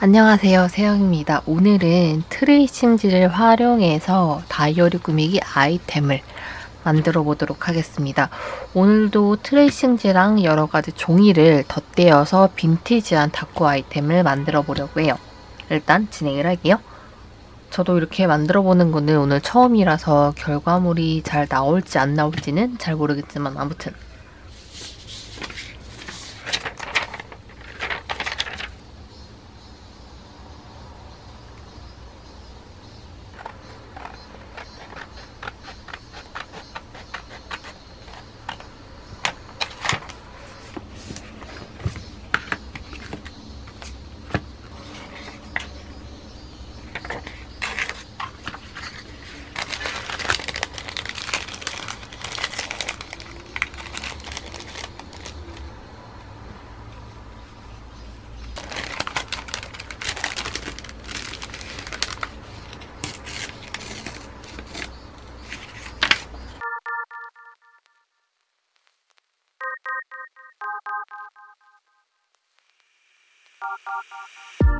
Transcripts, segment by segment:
안녕하세요. 세영입니다. 오늘은 트레이싱지를 활용해서 다이어리 꾸미기 아이템을 만들어 보도록 하겠습니다. 오늘도 트레이싱지랑 여러가지 종이를 덧대어서 빈티지한 다꾸 아이템을 만들어 보려고 해요. 일단 진행을 할게요. 저도 이렇게 만들어 보는 거는 오늘 처음이라서 결과물이 잘 나올지 안 나올지는 잘 모르겠지만 아무튼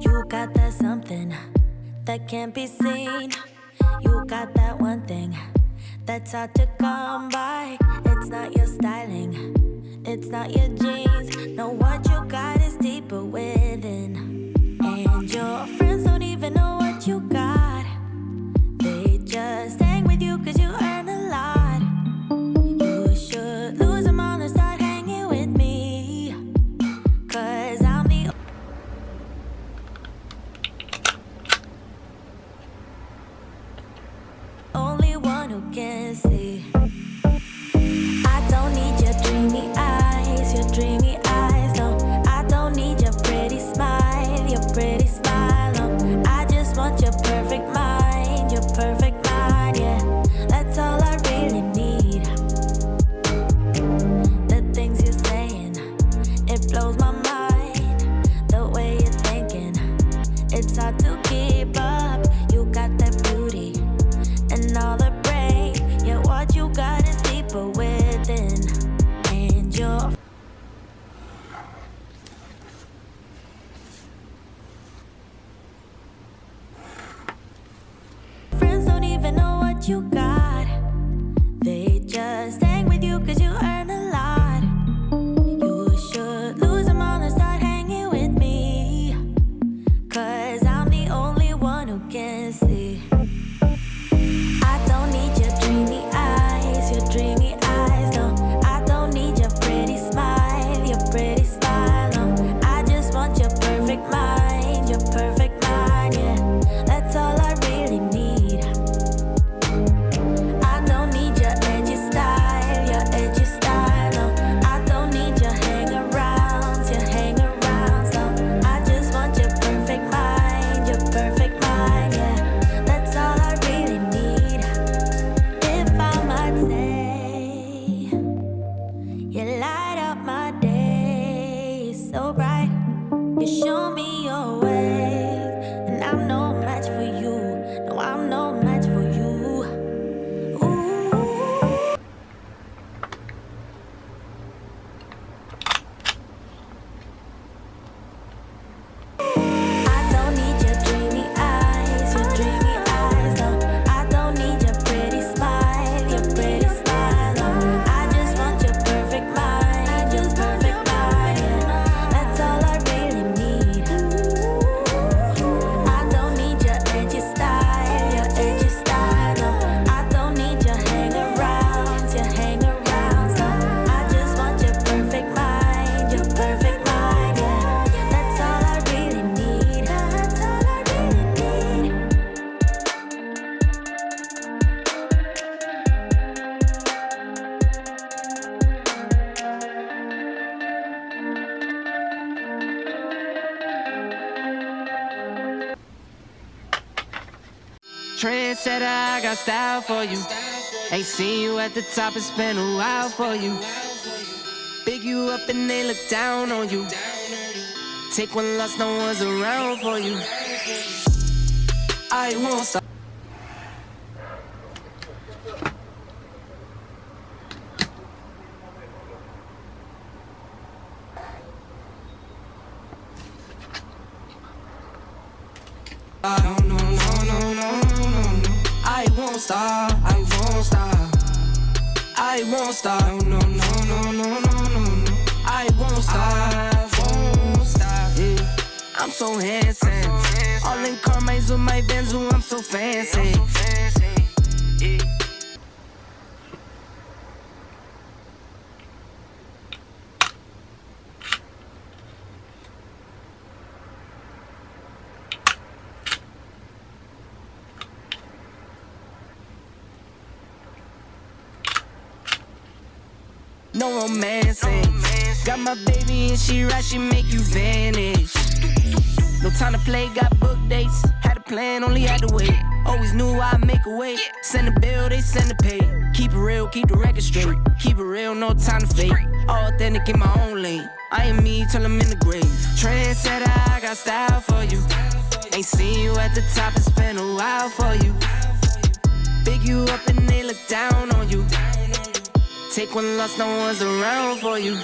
You got that something that can't be seen. You got that one thing that's hard to come by. It's not your styling, it's not your jeans. No, what you got is deeper within. And your friends don't even know what you got. They just hang with you cause you can see. I don't need your dreamy eyes, your dreamy eyes. No, I don't need your pretty smile, your pretty smile. No, I just want your perfect mind, your perfect mind. Yeah, that's all I really need. The things you're saying, it blows my mind. The way you're thinking, it's hard to you got. They just hang with you cause you so bright. You show me your way, and I'm no Trendsetter, I got style for you. Ain't seen you at the top, it's been a while for you. Big you up and they look down on you. Take one loss, no one's around for you. I won't stop. Won't stop. I won't stop. I won't stop. No, no, no, no, no, no, no. I won't stop. I won't stop. Yeah. I'm so handsome. All in Carmine's with my Benz, I'm so fancy. Yeah. No romancing. Got my baby and she right, she make you vanish. No time to play, got book dates. Had a plan, only had to wait. Always knew I'd make a way. Send a bill, they send a pay. Keep it real, keep the record straight. Keep it real, no time to fake. Authentic in my own lane. I am me till I'm in the grave. Trendsetter, I got style for you. Ain't seen you at the top, it's been a while for you. Big you up and they look down on you. Take one loss, no one's around for you.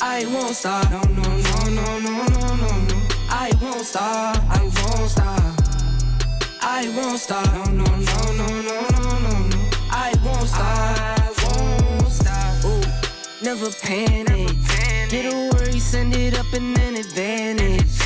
I won't stop. No, no, no, no, no, no, no, no. I won't stop. I won't stop. I won't stop. No, no, no, no, no, no, no, no. I won't stop. I won't stop. Ooh, never panic. Get a worry, send it up and then it advantage.